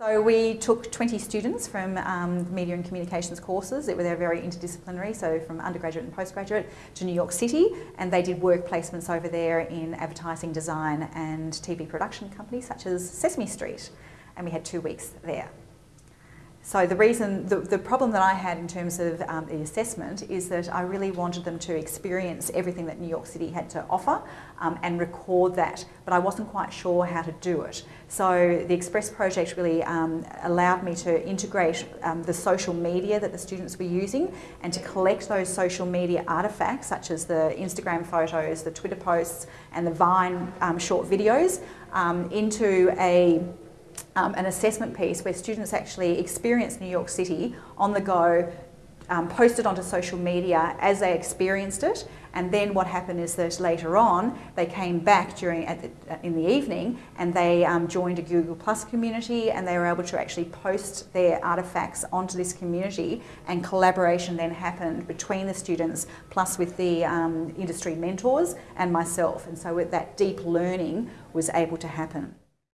So we took 20 students from um, media and communications courses. They were very interdisciplinary, so from undergraduate and postgraduate to New York City, and they did work placements over there in advertising design and TV production companies such as Sesame Street, and we had two weeks there. So the reason, the, the problem that I had in terms of um, the assessment is that I really wanted them to experience everything that New York City had to offer um, and record that, but I wasn't quite sure how to do it. So the Express project really um, allowed me to integrate um, the social media that the students were using and to collect those social media artefacts such as the Instagram photos, the Twitter posts and the Vine um, short videos um, into a um, an assessment piece where students actually experience New York City on the go, um, posted onto social media as they experienced it. And then what happened is that later on they came back during the, in the evening and they um, joined a Google Plus community and they were able to actually post their artifacts onto this community. And collaboration then happened between the students plus with the um, industry mentors and myself. And so that deep learning was able to happen.